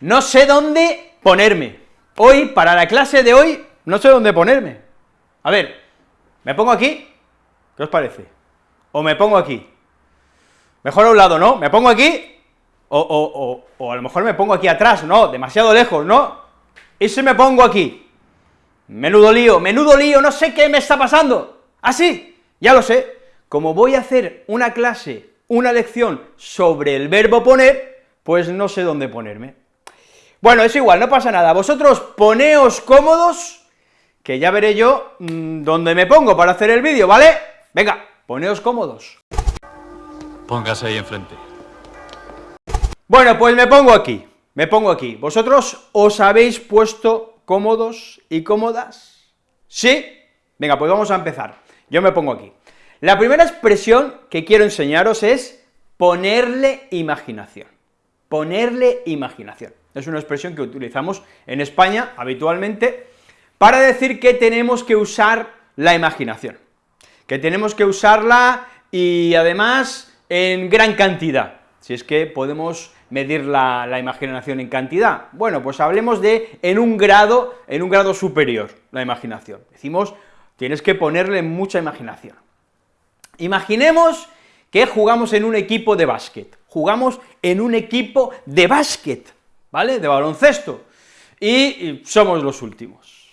No sé dónde ponerme. Hoy, para la clase de hoy, no sé dónde ponerme. A ver, ¿me pongo aquí? ¿Qué os parece? ¿O me pongo aquí? Mejor a un lado, ¿no? ¿Me pongo aquí? O, o, o, a lo mejor me pongo aquí atrás, no, demasiado lejos, ¿no? Y si me pongo aquí, menudo lío, menudo lío, no sé qué me está pasando, así, ¿Ah, ya lo sé, como voy a hacer una clase, una lección sobre el verbo poner, pues no sé dónde ponerme. Bueno, es igual, no pasa nada, vosotros poneos cómodos, que ya veré yo mm, dónde me pongo para hacer el vídeo, ¿vale? Venga, poneos cómodos. Póngase ahí enfrente. Bueno, pues me pongo aquí, me pongo aquí. ¿Vosotros os habéis puesto cómodos y cómodas? ¿Sí? Venga, pues vamos a empezar. Yo me pongo aquí. La primera expresión que quiero enseñaros es ponerle imaginación. Ponerle imaginación. Es una expresión que utilizamos en España habitualmente para decir que tenemos que usar la imaginación, que tenemos que usarla y además en gran cantidad, si es que podemos medir la, imaginación en cantidad. Bueno, pues hablemos de en un grado, en un grado superior, la imaginación. Decimos, tienes que ponerle mucha imaginación. Imaginemos que jugamos en un equipo de básquet, jugamos en un equipo de básquet, ¿vale?, de baloncesto, y somos los últimos.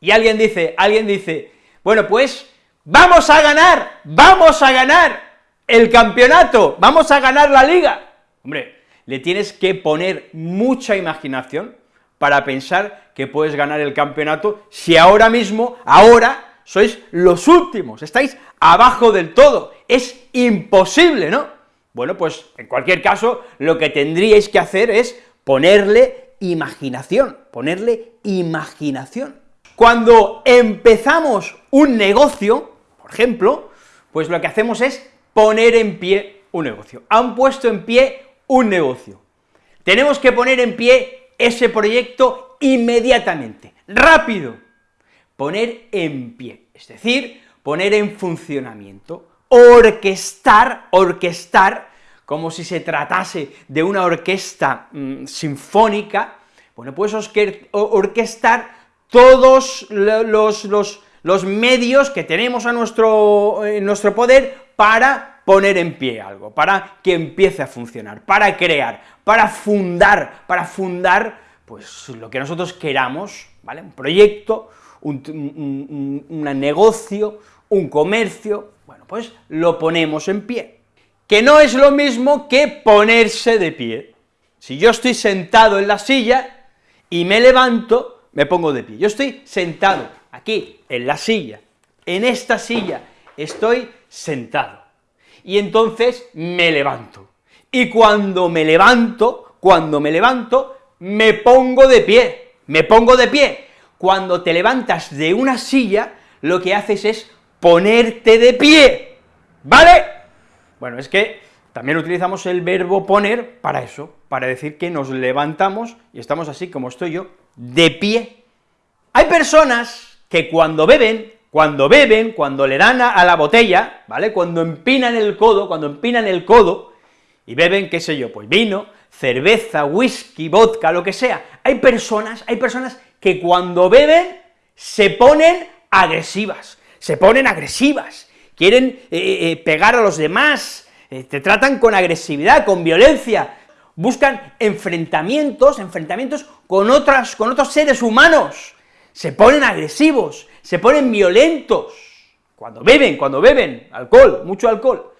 Y alguien dice, alguien dice, bueno, pues, vamos a ganar, vamos a ganar el campeonato, vamos a ganar la liga. Hombre, le tienes que poner mucha imaginación para pensar que puedes ganar el campeonato si ahora mismo, ahora, sois los últimos, estáis abajo del todo, es imposible, ¿no? Bueno, pues, en cualquier caso, lo que tendríais que hacer es ponerle imaginación, ponerle imaginación. Cuando empezamos un negocio, por ejemplo, pues lo que hacemos es poner en pie un negocio. Han puesto en pie un negocio. Tenemos que poner en pie ese proyecto inmediatamente, rápido, poner en pie, es decir, poner en funcionamiento, orquestar, orquestar, como si se tratase de una orquesta mm, sinfónica, bueno, pues orquestar todos los, medios que tenemos a nuestro, en nuestro poder para poner en pie algo, para que empiece a funcionar, para crear, para fundar, para fundar, pues, lo que nosotros queramos, ¿vale? Un proyecto, un, negocio, un comercio, bueno, pues lo ponemos en pie, que no es lo mismo que ponerse de pie. Si yo estoy sentado en la silla y me levanto, me pongo de pie. Yo estoy sentado aquí, en la silla, en esta silla, estoy sentado y entonces me levanto. Y cuando me levanto, cuando me levanto, me pongo de pie, me pongo de pie. Cuando te levantas de una silla, lo que haces es ponerte de pie, ¿vale? Bueno, es que también utilizamos el verbo poner para eso, para decir que nos levantamos y estamos así como estoy yo, de pie. Hay personas que cuando beben cuando beben, cuando le dan a, la botella, ¿vale?, cuando empinan el codo, cuando empinan el codo, y beben, qué sé yo, pues vino, cerveza, whisky, vodka, lo que sea, hay personas, hay personas que cuando beben se ponen agresivas, se ponen agresivas, quieren eh, eh, eh, pegar a los demás, te tratan con agresividad, con violencia, buscan enfrentamientos, enfrentamientos con otras, con otros seres humanos, se ponen agresivos, se ponen violentos, cuando beben, cuando beben. Alcohol, mucho alcohol.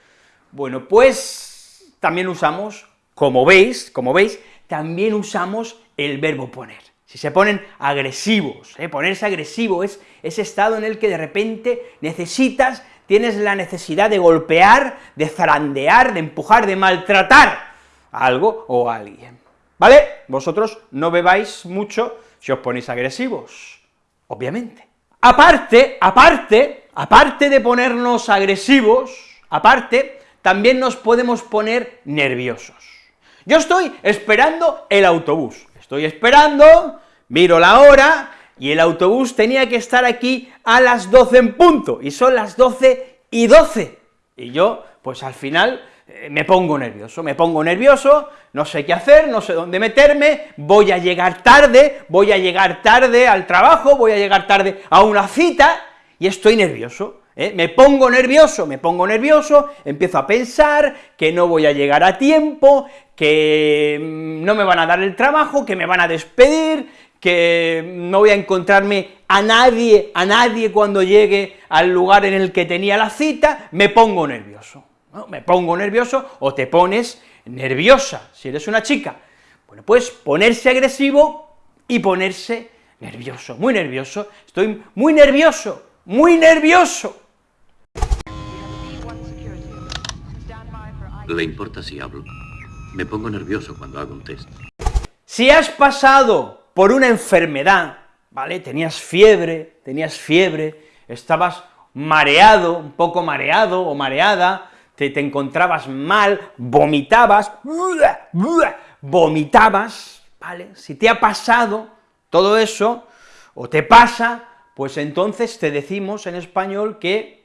Bueno, pues también usamos, como veis, como veis, también usamos el verbo poner. Si se ponen agresivos, ponerse agresivo es ese estado en el que de repente necesitas, tienes la necesidad de golpear, de zarandear, de empujar, de maltratar a algo o a alguien, ¿vale? Vosotros no bebáis mucho si os ponéis agresivos, obviamente. Aparte, aparte, aparte de ponernos agresivos, aparte, también nos podemos poner nerviosos. Yo estoy esperando el autobús, estoy esperando, miro la hora, y el autobús tenía que estar aquí a las 12 en punto, y son las 12 y 12, y yo, pues al final, eh, me pongo nervioso, me pongo nervioso, no sé qué hacer, no sé dónde meterme, voy a llegar tarde, voy a llegar tarde al trabajo, voy a llegar tarde a una cita, y estoy nervioso, ¿eh? me pongo nervioso, me pongo nervioso, empiezo a pensar que no voy a llegar a tiempo, que mm, no me van a dar el trabajo, que me van a despedir, que no voy a encontrarme a nadie, a nadie cuando llegue al lugar en el que tenía la cita, me pongo nervioso, me pongo nervioso, o te pones nerviosa, si eres una chica, bueno, pues ponerse agresivo y ponerse nervioso, muy nervioso, estoy muy nervioso, muy nervioso. ¿Le importa si hablo? Me pongo nervioso cuando hago un test. Si has pasado por una enfermedad, ¿vale? Tenías fiebre, tenías fiebre, estabas mareado, un poco mareado o mareada, te, te encontrabas mal, vomitabas, vomitabas, ¿vale? Si te ha pasado todo eso, o te pasa, pues entonces te decimos en español que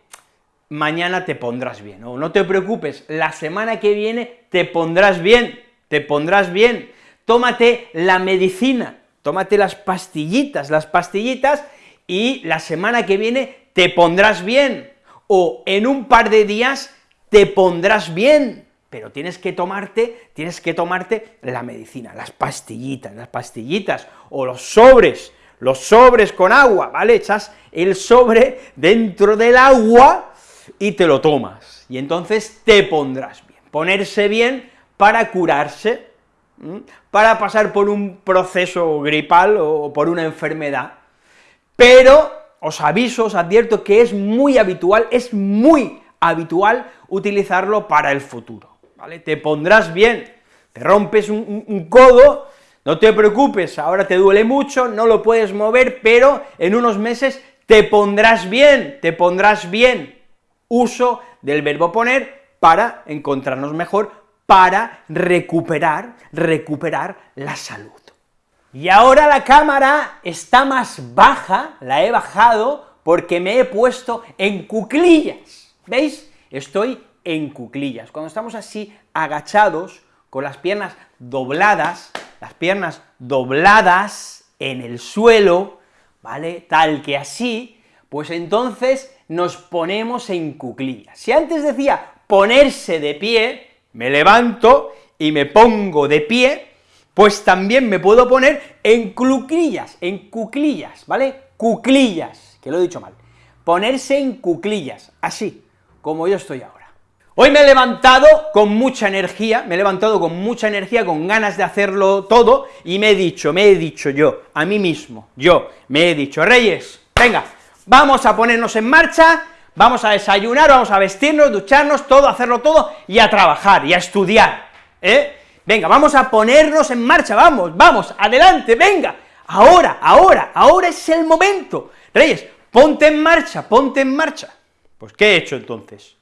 mañana te pondrás bien, o no te preocupes, la semana que viene te pondrás bien, te pondrás bien, tómate la medicina, tómate las pastillitas, las pastillitas, y la semana que viene te pondrás bien, o en un par de días te pondrás bien, pero tienes que tomarte, tienes que tomarte la medicina, las pastillitas, las pastillitas, o los sobres, los sobres con agua, ¿vale? Echas el sobre dentro del agua y te lo tomas, y entonces te pondrás bien. Ponerse bien para curarse, para pasar por un proceso gripal o por una enfermedad, pero os aviso, os advierto que es muy habitual, es muy habitual utilizarlo para el futuro, ¿vale? Te pondrás bien, te rompes un, un codo, no te preocupes, ahora te duele mucho, no lo puedes mover, pero en unos meses te pondrás bien, te pondrás bien. Uso del verbo poner para encontrarnos mejor, para recuperar, recuperar la salud. Y ahora la cámara está más baja, la he bajado, porque me he puesto en cuclillas, ¿veis? Estoy en cuclillas. Cuando estamos así agachados, con las piernas dobladas, las piernas dobladas en el suelo, ¿vale?, tal que así, pues entonces nos ponemos en cuclillas. Si antes decía ponerse de pie, me levanto y me pongo de pie, pues también me puedo poner en cuclillas, en cuclillas, ¿vale? Cuclillas, que lo he dicho mal. Ponerse en cuclillas, así, como yo estoy ahora. Hoy me he levantado con mucha energía, me he levantado con mucha energía, con ganas de hacerlo todo, y me he dicho, me he dicho yo, a mí mismo, yo, me he dicho, Reyes, venga, vamos a ponernos en marcha, vamos a desayunar, vamos a vestirnos, ducharnos, todo, hacerlo todo, y a trabajar, y a estudiar, ¿eh? Venga, vamos a ponernos en marcha, vamos, vamos, adelante, venga, ahora, ahora, ahora es el momento. Reyes, ponte en marcha, ponte en marcha. Pues, ¿qué he hecho entonces?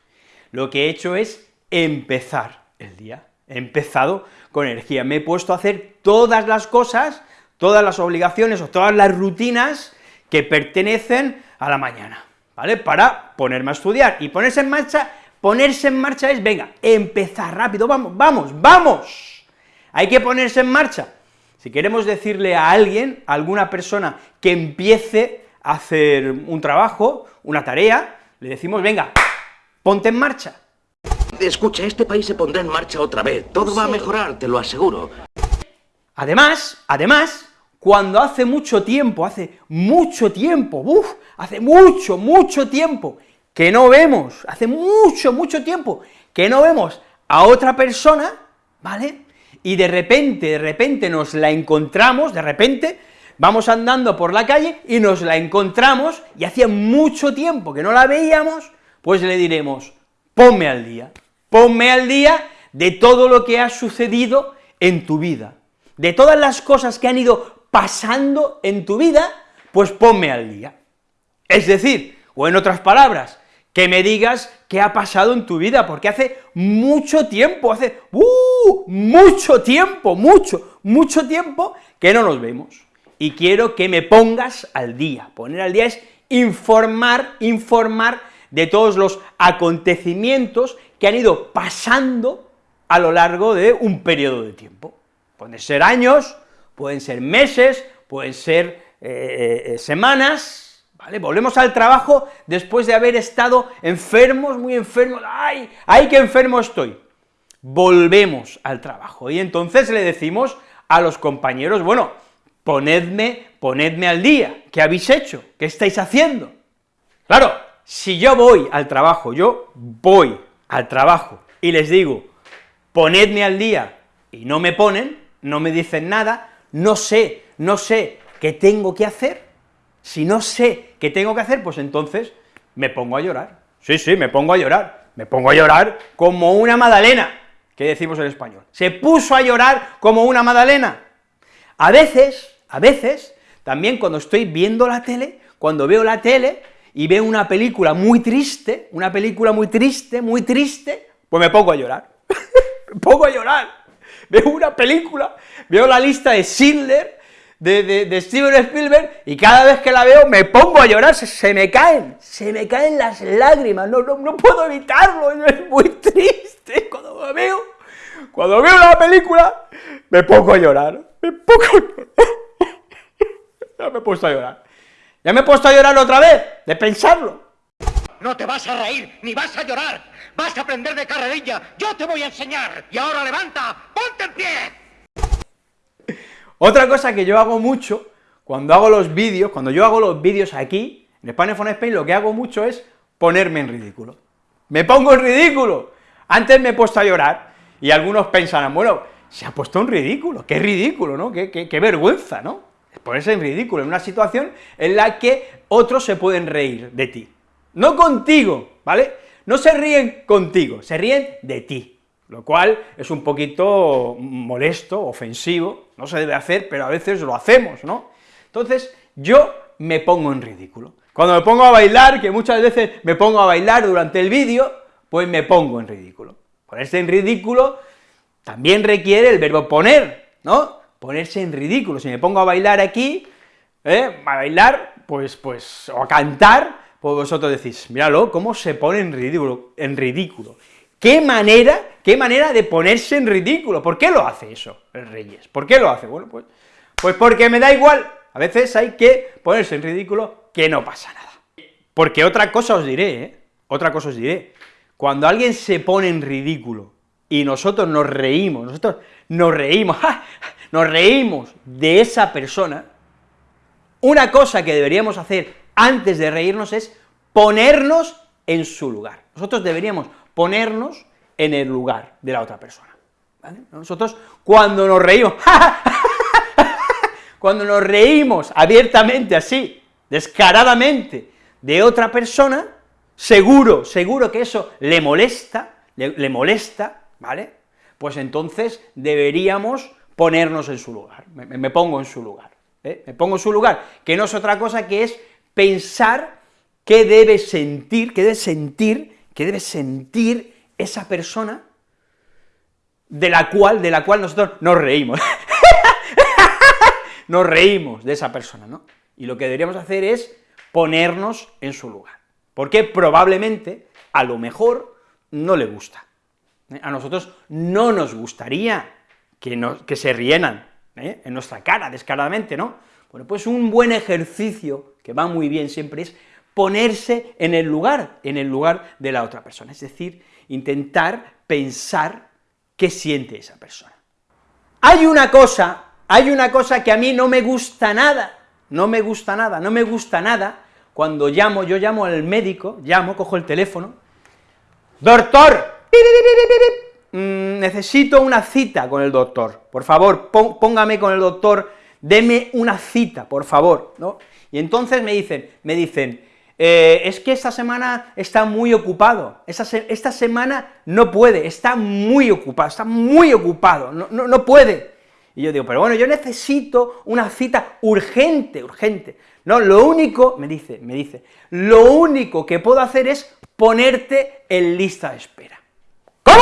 lo que he hecho es empezar el día, he empezado con energía, me he puesto a hacer todas las cosas, todas las obligaciones o todas las rutinas que pertenecen a la mañana, ¿vale?, para ponerme a estudiar, y ponerse en marcha, ponerse en marcha es, venga, empezar rápido, vamos, vamos, vamos, hay que ponerse en marcha. Si queremos decirle a alguien, a alguna persona que empiece a hacer un trabajo, una tarea, le decimos, venga, ponte en marcha. Escucha, este país se pondrá en marcha otra vez, todo va a mejorar, te lo aseguro. Además, además, cuando hace mucho tiempo, hace mucho tiempo, uff, hace mucho, mucho tiempo que no vemos, hace mucho, mucho tiempo que no vemos a otra persona, ¿vale? Y de repente, de repente nos la encontramos, de repente, vamos andando por la calle y nos la encontramos, y hacía mucho tiempo que no la veíamos, pues le diremos, ponme al día, ponme al día de todo lo que ha sucedido en tu vida, de todas las cosas que han ido pasando en tu vida, pues ponme al día. Es decir, o en otras palabras, que me digas qué ha pasado en tu vida, porque hace mucho tiempo, hace uh, mucho tiempo, mucho, mucho tiempo que no nos vemos, y quiero que me pongas al día. Poner al día es informar, informar de todos los acontecimientos que han ido pasando a lo largo de un periodo de tiempo. Pueden ser años, pueden ser meses, pueden ser eh, eh, semanas, ¿vale? Volvemos al trabajo después de haber estado enfermos, muy enfermos, ¡ay! ¡ay, qué enfermo estoy! Volvemos al trabajo, y entonces le decimos a los compañeros, bueno, ponedme, ponedme al día, ¿qué habéis hecho? ¿Qué estáis haciendo? Claro, si yo voy al trabajo, yo voy al trabajo y les digo, ponedme al día, y no me ponen, no me dicen nada, no sé, no sé qué tengo que hacer, si no sé qué tengo que hacer, pues entonces me pongo a llorar, sí, sí, me pongo a llorar, me pongo a llorar como una magdalena, que decimos en español, se puso a llorar como una magdalena. A veces, a veces, también cuando estoy viendo la tele, cuando veo la tele y veo una película muy triste, una película muy triste, muy triste, pues me pongo a llorar, me pongo a llorar, veo una película, veo la lista de Schindler, de, Steven Spielberg, y cada vez que la veo me pongo a llorar, se, me caen, se me caen las lágrimas, no, no, no puedo evitarlo, es muy triste cuando me veo, cuando veo la película, me pongo a llorar, me pongo a llorar, ya me he puesto a llorar. Ya me he puesto a llorar otra vez, de pensarlo. No te vas a reír, ni vas a llorar. Vas a aprender de carrerilla. Yo te voy a enseñar. Y ahora levanta, Otra cosa que yo hago mucho, cuando hago los vídeos, cuando yo hago los vídeos aquí, en Spanish for Spain, lo que hago mucho es ponerme en ridículo. Me pongo en ridículo. Antes me he puesto a llorar, y algunos pensarán, bueno, se ha puesto en ridículo, qué ridículo, ¿no? Qué, qué vergüenza, ¿no? ponerse en ridículo, en una situación en la que otros se pueden reír de ti. No contigo, ¿vale? No se ríen contigo, se ríen de ti, lo cual es un poquito molesto, ofensivo, no se debe hacer, pero a veces lo hacemos, ¿no? Entonces, yo me pongo en ridículo. Cuando me pongo a bailar, que muchas veces me pongo a bailar durante el vídeo, pues me pongo en ridículo. Ponerse en ridículo también requiere el verbo poner, ¿no? ponerse en ridículo. Si me pongo a bailar aquí, ¿eh? a bailar, pues, pues, o a cantar, pues vosotros decís, míralo, cómo se pone en ridículo, en ridículo. ¿Qué manera, qué manera de ponerse en ridículo? ¿Por qué lo hace eso el Reyes? ¿Por qué lo hace? Bueno, pues, pues porque me da igual, a veces hay que ponerse en ridículo que no pasa nada. Porque otra cosa os diré, ¿eh? Otra cosa os diré, cuando alguien se pone en ridículo y nosotros nos reímos, nosotros nos reímos, nos reímos de esa persona, una cosa que deberíamos hacer antes de reírnos es ponernos en su lugar. Nosotros deberíamos ponernos en el lugar de la otra persona. Nosotros cuando nos reímos, cuando nos reímos abiertamente así, descaradamente, de otra persona, seguro, seguro que eso le molesta, le molesta, ¿vale? Pues entonces deberíamos ponernos en su lugar, me, pongo en su lugar, ¿eh? me pongo en su lugar, que no es otra cosa que es pensar qué debe sentir, qué debe sentir, qué debe sentir esa persona de la cual, de la cual nosotros nos reímos, nos reímos de esa persona, ¿no? Y lo que deberíamos hacer es ponernos en su lugar, porque probablemente, a lo mejor, no le gusta, ¿eh? a nosotros no nos gustaría que, se rienan ¿eh? en nuestra cara, descaradamente, ¿no? Bueno, pues un buen ejercicio, que va muy bien siempre, es ponerse en el lugar, en el lugar de la otra persona, es decir, intentar pensar qué siente esa persona. Hay una cosa, hay una cosa que a mí no me gusta nada, no me gusta nada, no me gusta nada, cuando llamo, yo llamo al médico, llamo, cojo el teléfono, ¡Doctor! Mm, necesito una cita con el doctor, por favor, póngame con el doctor, deme una cita, por favor, ¿no? Y entonces me dicen, me dicen, eh, es que esta semana está muy ocupado, esta, semana no puede, está muy ocupado, está muy ocupado, no, no, no puede. Y yo digo, pero bueno, yo necesito una cita urgente, urgente. No, lo único, me dice, me dice, lo único que puedo hacer es ponerte en lista de espera. ¿Cómo?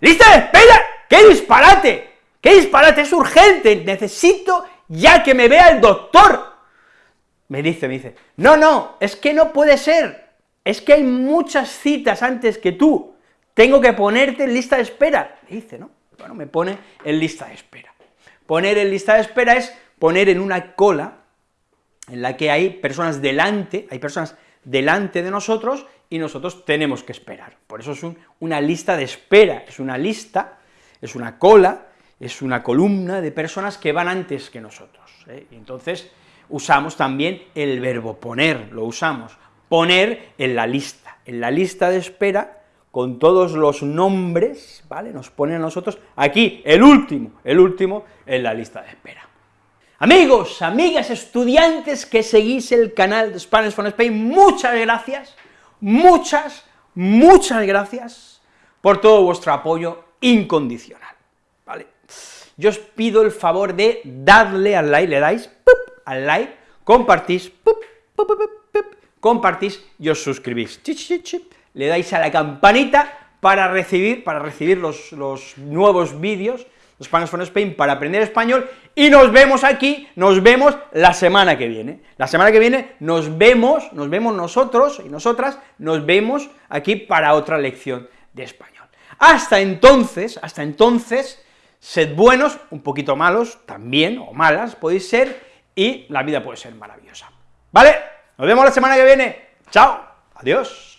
¡Lista de espera! ¡Qué disparate! ¡Qué disparate! ¡Es urgente! Necesito ya que me vea el doctor. Me dice, me dice, no, no, es que no puede ser. es que hay muchas citas antes que tú, tengo que ponerte en lista de espera, dice, ¿no? Bueno, me pone en lista de espera. Poner en lista de espera es poner en una cola en la que hay personas delante, hay personas delante de nosotros y nosotros tenemos que esperar. Por eso es una lista de espera, es una lista, es una cola, es una columna de personas que van antes que nosotros. ¿eh? Y entonces usamos también el verbo poner, lo usamos, poner en la lista, en la lista de espera, con todos los nombres, ¿vale?, nos ponen a nosotros aquí, el último, el último en la lista de espera. Amigos, amigas, estudiantes que seguís el canal de Spanish for Spain, muchas gracias, muchas, muchas gracias por todo vuestro apoyo incondicional, ¿vale? Yo os pido el favor de darle al like, le dais al like, compartís, compartís y os suscribís. Le dais a la campanita para recibir, para recibir los, los nuevos vídeos de Spanish for Spain para aprender español, y nos vemos aquí, nos vemos la semana que viene. La semana que viene nos vemos, nos vemos nosotros y nosotras, nos vemos aquí para otra lección de español. Hasta entonces, hasta entonces, sed buenos, un poquito malos también, o malas podéis ser, y la vida puede ser maravillosa. ¿Vale? Nos vemos la semana que viene. Chao. Adiós.